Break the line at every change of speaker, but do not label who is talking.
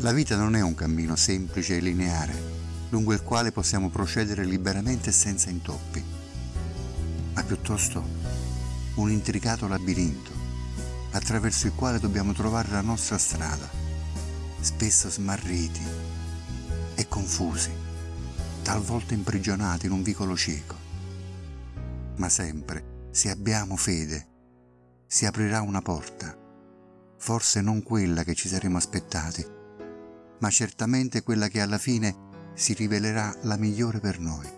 La vita non è un cammino semplice e lineare, lungo il quale possiamo procedere liberamente e senza intoppi, ma piuttosto un intricato labirinto attraverso il quale dobbiamo trovare la nostra strada, spesso smarriti e confusi, talvolta imprigionati in un vicolo cieco. Ma sempre, se abbiamo fede, si aprirà una porta, forse non quella che ci saremmo aspettati, ma certamente quella che alla fine si rivelerà la migliore per noi.